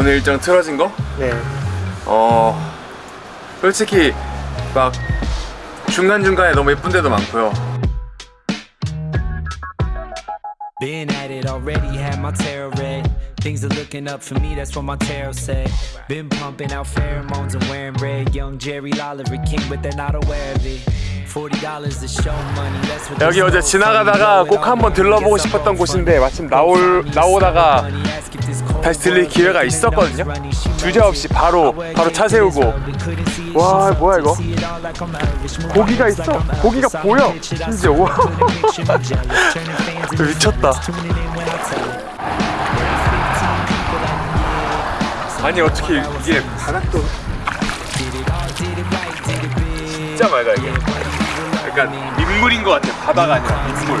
오늘 일정 틀어진 거? 네. 어 솔직히 막 중간중간에 너무 예쁜 데도 많고요 Been at it already, had my tarot read. Things are looking up for me, that's what my tarot said. Been pumping out pheromones and wearing red. Young Jerry Lolliver King, but they're not aware of it. $40 to show money, that's what 여기 어제 지나가다가 꼭 한번 들러보고 싶었던 곳인데 마침 나올, 나오다가 다시 들릴 기회가 있었거든요. 주저없이 바로 바로 차 세우고. 와 뭐야 이거? 고기가 있어? 고기가 보여? 심지어. 와 미쳤다. 아니 어떻게 이게 바닥도 진짜 맑아 이게 약간 민물인 것 같아 바다가 아니라 민물.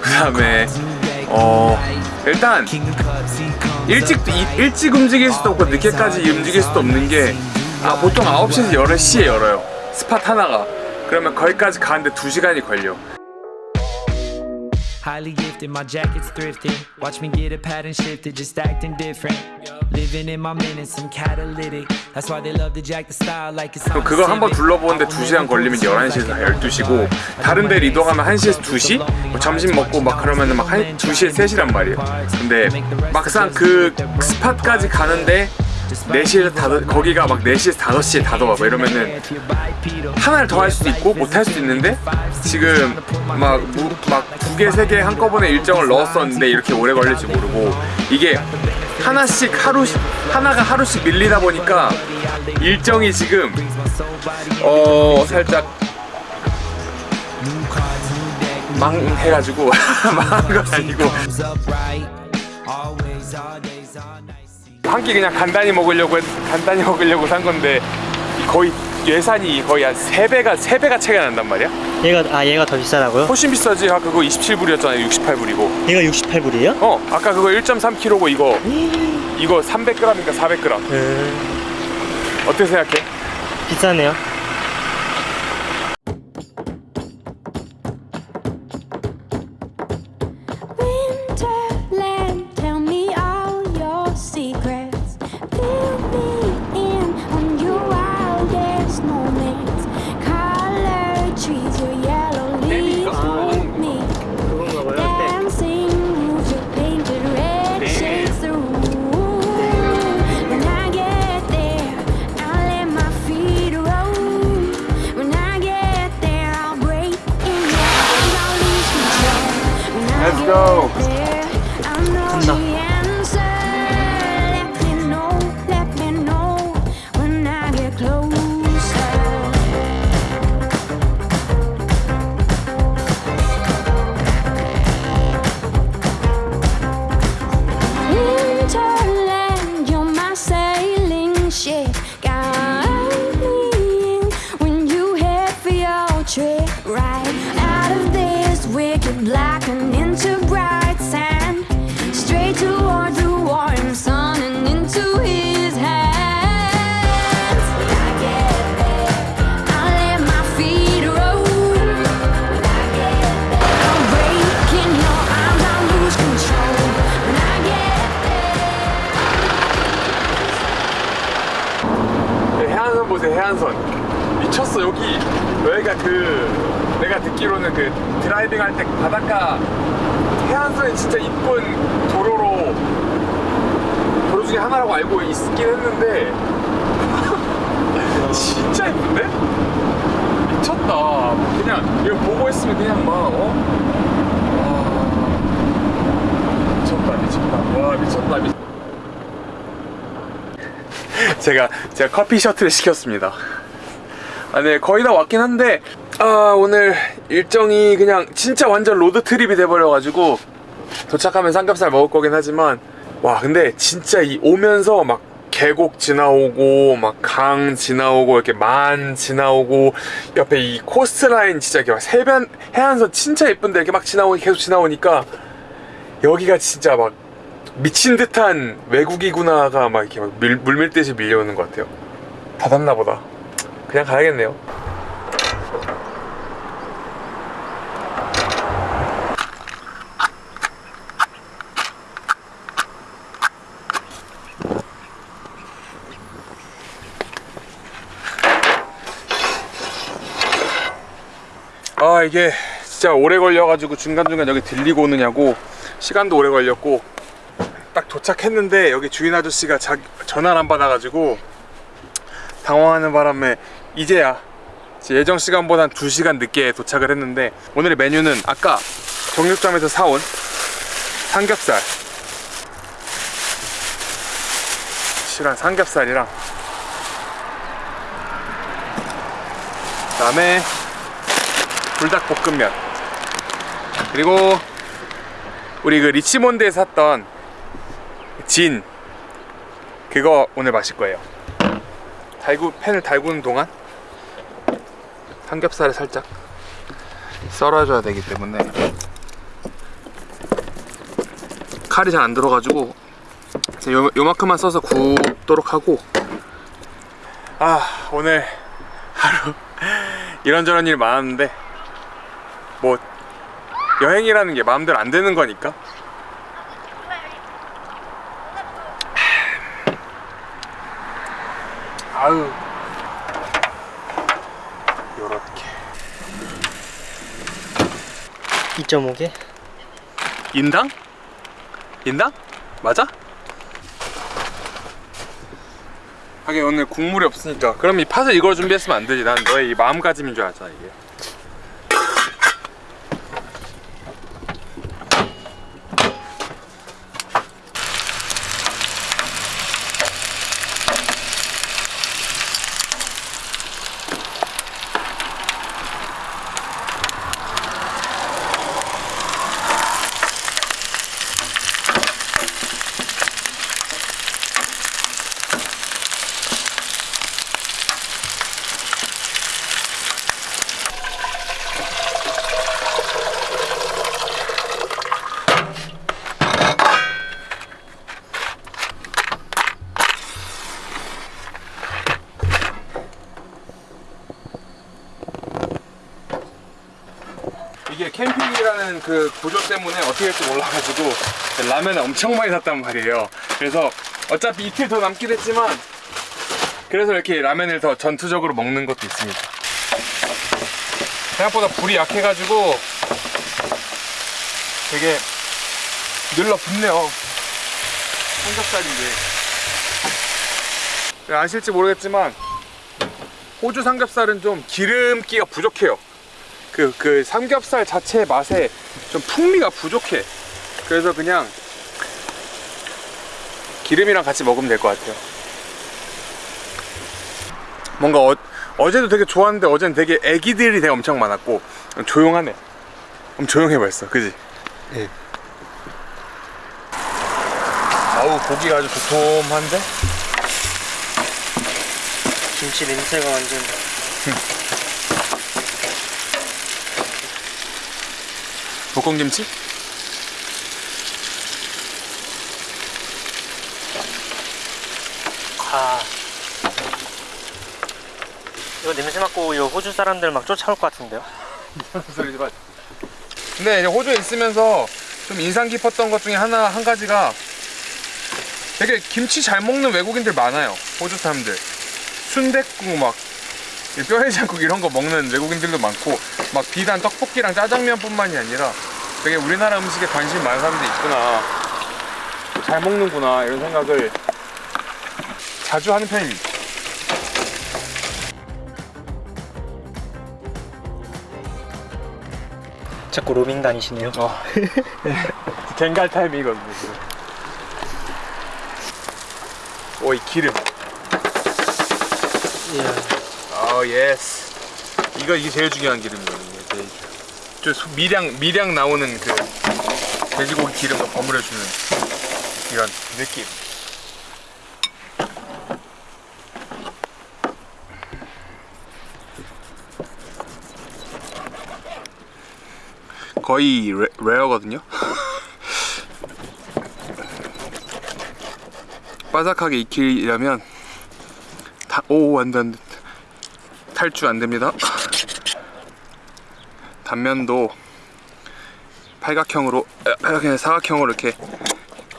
그 다음에 어 일단 일찍 이- 일찍 움직일 수도 없고 늦게까지 움직일 수도 없는 게 아, 보통 9시에서 10시에 열어요. 스팟 하나가. 그러면 거기까지 가는데 2시간이 걸려 Highly gifted, my jacket's thrifted. Watch me get a pattern shifted, just acting different. Living in my minutes, I'm catalytic. That's why they love to jack the style like it's 그거 한번 둘러보는데 2시간 걸리면 11시에서 12시고 다른 데를 이동하면 1시에서 2시? 뭐 점심 먹고 막 그러면 막 1, 2시에 3시란 말이에요 근데 막상 그 스팟까지 가는데 4시에서 닫아, 거기가 막 4시에서 5시에 닫아와. 뭐 이러면은 하나를 더 할 수도 있고 못 할 수도 있는데 지금 막 막 두 개, 세 개 한꺼번에 일정을 넣었었는데 이렇게 오래 걸릴지 모르고 이게 하나씩 하루씩 하나가 하루씩 밀리다 보니까 일정이 지금 어 살짝 망해가지고 망한 건 아니고 한 끼 그냥 간단히 먹으려고 했- 간단히 먹으려고 산 건데 거의 예산이 거의 한 3배가 3배가 차이가 난단 말이야 얘가 아 얘가 더 비싸다고요? 훨씬 비싸지 아까 그거 27불이었잖아 68불이고 얘가 68불이에요? 어 아까 그거 1.3kg고 이거 이거 300g인가 400g 음, 어떻게 생각해? 비싸네요. 여기 여기가 그 내가 듣기로는 그 driving 할 때 바닷가 해안선이 진짜 이쁜 도로로 도로 중에 하나라고 알고 있긴 했는데 진짜 이쁜데? 미쳤다 그냥 이거 보고 있으면 그냥 막 어? 와 미쳤다 미쳤다 와 미쳤다 미쳤다 제가 제가 커피 셔틀을 시켰습니다. 아, 네 거의 다 왔긴 한데 아 오늘 일정이 그냥 진짜 완전 road trip이 돼버려가지고 도착하면 삼겹살 먹을 거긴 하지만 와 근데 진짜 이 오면서 막 계곡 지나오고 막 강 지나오고 이렇게 만 지나오고 옆에 이 coastline 진짜 이렇게 막 해변 해안선 진짜 예쁜데 이렇게 막 지나오니 계속 지나오니까 여기가 진짜 막 미친 듯한 외국이구나가 막 이렇게 막 밀, 물밀듯이 밀려오는 것 같아요. 닫았나 보다. 그냥 가야겠네요. 아 이게 진짜 오래 걸려가지고 중간중간 여기 들리고 오느냐고 시간도 오래 걸렸고 딱 도착했는데 여기 주인 아저씨가 전화를 안 받아가지고 당황하는 바람에 이제야 예정 시간보다 한 2시간 늦게 도착을 했는데 오늘의 메뉴는 아까 정육점에서 사온 삼겹살. 실한 삼겹살이랑 그 다음에 불닭볶음면. 그리고 우리 그 리치몬드에 샀던 진. 그거 오늘 마실 거예요. 달구 팬을 달구는 동안 삼겹살을 살짝 썰어줘야 되기 때문에 칼이 잘 안 들어가지고 요, 요만큼만 써서 굽도록 하고. 아 오늘 하루 이런저런 일 많았는데 뭐 여행이라는 게 마음대로 안 되는 거니까. 아유 요렇게 2.5개? 인당? 인당? 맞아? 하긴 오늘 국물이 없으니까 그럼 이 팥을 이걸 준비했으면 안 되지 난 너의 이 마음가짐인 줄 알잖아 이게 이게 캠핑이라는 그 구조 때문에 어떻게 될지 몰라가지고 라면을 엄청 많이 샀단 말이에요. 그래서 어차피 이틀 더 남긴 했지만 그래서 이렇게 라면을 더 전투적으로 먹는 것도 있습니다. 생각보다 불이 약해가지고 되게 늘러 붙네요. 삼겹살인데. 아실지 모르겠지만 호주 삼겹살은 좀 기름기가 부족해요 그, 그 삼겹살 자체의 맛에 좀 풍미가 부족해. 그래서 그냥 기름이랑 같이 먹으면 될 것 같아요. 뭔가 어, 어제도 되게 좋았는데 어제는 되게 애기들이 되게 엄청 많았고 조용하네. 엄청 조용해 벌써, 그지? 네. 아우 고기가 아주 도톰한데? 김치 냄새가 완전 볶음김치? 아 이거 냄새 맡고 이 호주 사람들 막 쫓아올 것 같은데요? 근데 이제 호주에 있으면서 좀 인상 깊었던 것 중에 하나 한 가지가 되게 김치 잘 먹는 외국인들 많아요. 호주 사람들. 순댓국 막 뼈해장국 이런 거 먹는 외국인들도 많고 막 비단 떡볶이랑 짜장면뿐만이 아니라 되게 우리나라 음식에 관심 많은 사람들이 있구나. 잘 먹는구나 이런 생각을 자주 하는 편입니다. 자꾸 로밍 다니시네요 어. 갱갈 타임이거든요. 지금. 오, 이 기름. 이야 아, yes. 이거 이게 제일 중요한 기름이거든요. 제일 중- 저 소- 미량 미량 나오는 그 돼지고기 기름을 버무려 주는 이런 느낌. 거의 레, 레어거든요. 바삭하게 익히려면 다, 오 안돼 탈주 안됩니다 단면도 팔각형으로 팔각형 사각형으로 이렇게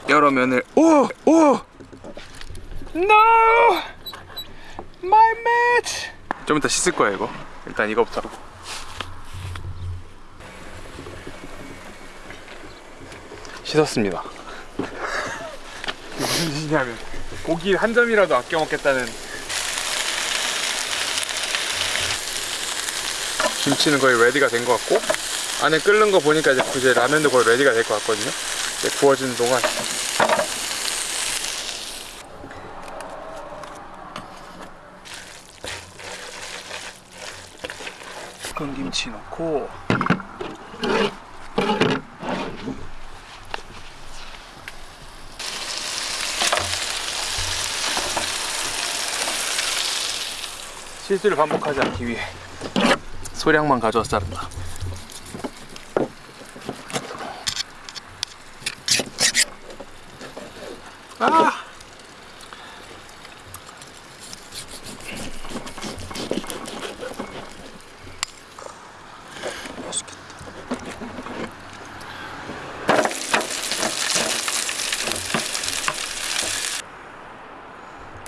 여러 면을 오! 오! No! My match! 좀 이따 씻을 거야 이거 일단 이거부터 씻었습니다 무슨 짓이냐면 고기 한 점이라도 아껴 먹겠다는 김치는 거의 ready가 된 것 같고 안에 끓는 거 보니까 이제 이제 라면도 거의 ready가 될 것 같거든요. 이제 구워지는 동안. 볶은 김치 넣고. 실수를 반복하지 않기 위해 소량만 자른다. 아!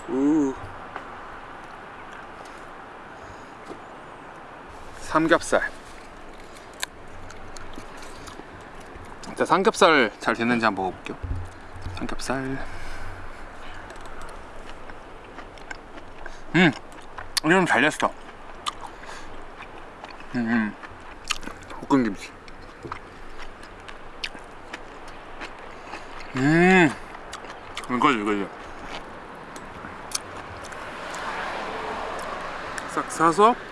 우. 삼겹살. 자, 삼겹살 잘 됐는지 한번 먹어볼게요. 삼겹살. 음, 이건 잘 됐어. 음, 음. 볶은 김치. 음, 이거죠, 이거죠. 싹 사서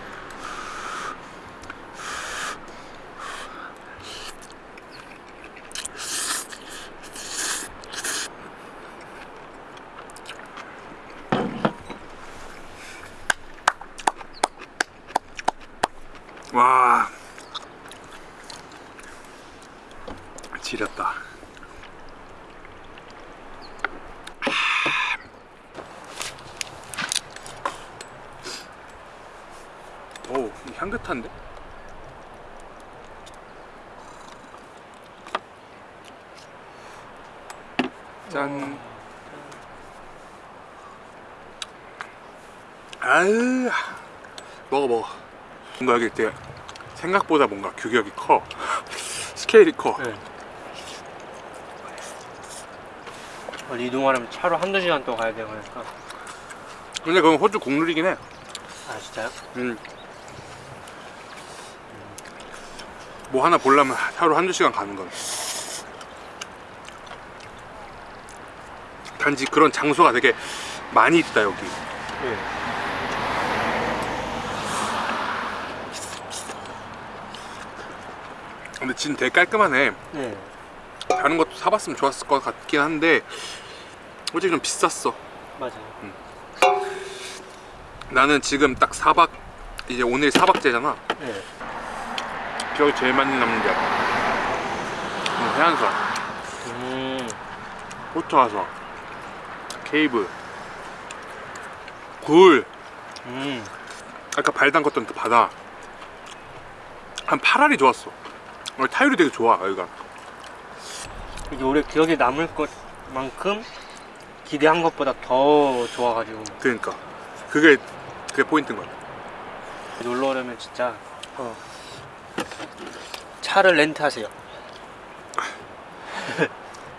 와. 지렸다. 오 향긋한데? 짠. 아유 먹어 먹어. 뭔가 여기 되게 생각보다 뭔가 규격이 커 스케일이 커 네. 원래 이동하려면 차로 한두 시간 동안 가야 되고 하니까 근데 그건 호주 국룰이긴 해아 진짜요? 음. 뭐 하나 보려면 하루 한두 시간 가는 건 단지 그런 장소가 되게 많이 있다 여기 네. 근데 진 되게 깔끔하네 네. 다른 것도 사봤으면 좋았을 것 같긴 한데 솔직히 좀 비쌌어 맞아요. 나는 지금 딱 4박 이제 오늘 4박째잖아 네. 기억이 제일 많이 남는 게 음, 해안선 음. 호트 와서 케이브 굴 음. 아까 발 담궜던 그 바다 한 8알이 좋았어 어, 타율이 되게 좋아 여기가 이게 오래 기억에 남을 것만큼 기대한 것보다 더 좋아가지고 그러니까 그게 그게 포인트인 거야 놀러 오려면 진짜 어. 차를 렌트하세요.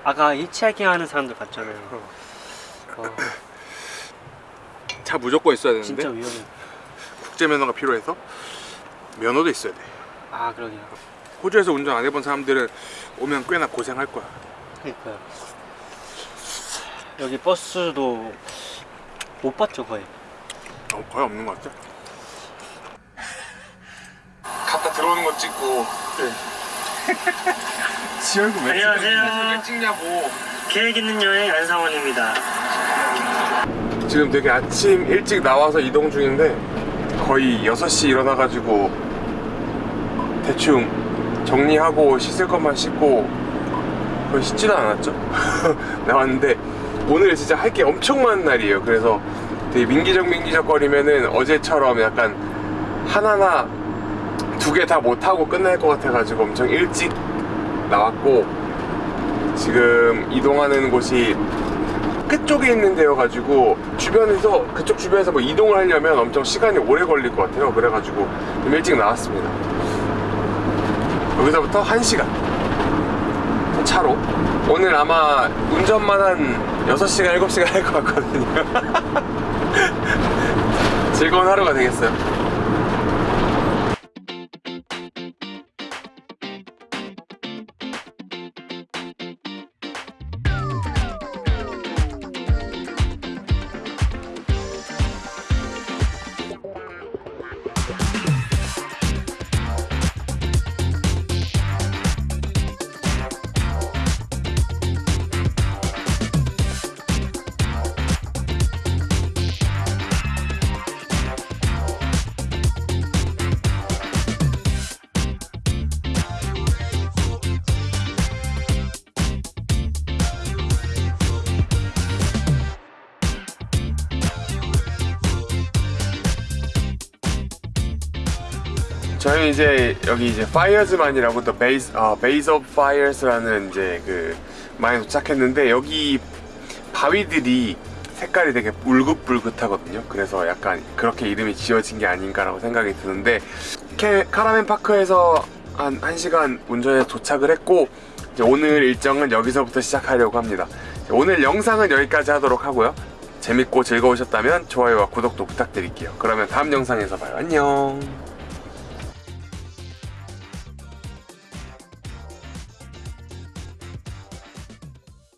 아까 히치하이킹 하는 사람들 봤잖아요. 어, 차 무조건 있어야 되는데 진짜 위험해. 국제 면허가 필요해서 면허도 있어야 돼아 그러게요. 호주에서 운전 안 해본 사람들은 오면 꽤나 고생할 거야 그러니까요. 여기 버스도 못 봤죠 거의. 어, 거의 없는 것 같아 갔다 들어오는 거 찍고 지 얼굴 왜, 안녕하세요. 왜 찍냐고 계획 있는 여행 안상원입니다. 지금 되게 아침 일찍 나와서 이동 중인데 거의 6시 일어나가지고 대충 정리하고 씻을 것만 씻고 거의 씻지도 않았죠? 나왔는데 오늘 진짜 할 게 엄청 많은 날이에요. 그래서 되게 민기적 민기적 거리면은 어제처럼 약간 하나나 두 개 다 못하고 끝날 것 같아가지고 엄청 일찍 나왔고 지금 이동하는 곳이 끝쪽에 있는 데여가지고 주변에서 그쪽 주변에서 뭐 이동을 하려면 엄청 시간이 오래 걸릴 것 같아요. 그래가지고 좀 일찍 나왔습니다 여기서부터 1시간. 차로. 오늘 아마 운전만 한 6시간 7시간 할 것 같거든요. 즐거운 하루가 되겠어요 저희 이제 여기 이제 Fires만이라고 또 베이스 어, 베이스 오브 파이어스라는 이제 그 만에 도착했는데 여기 바위들이 색깔이 되게 울긋불긋하거든요. 그래서 약간 그렇게 이름이 지어진 게 아닌가라고 생각이 드는데 캐, caravan park에서 한 1시간 운전해서 도착을 했고 오늘 일정은 여기서부터 시작하려고 합니다. 오늘 영상은 여기까지 하도록 하고요. 재밌고 즐거우셨다면 좋아요와 구독도 부탁드릴게요. 그러면 다음 영상에서 봐요. 안녕.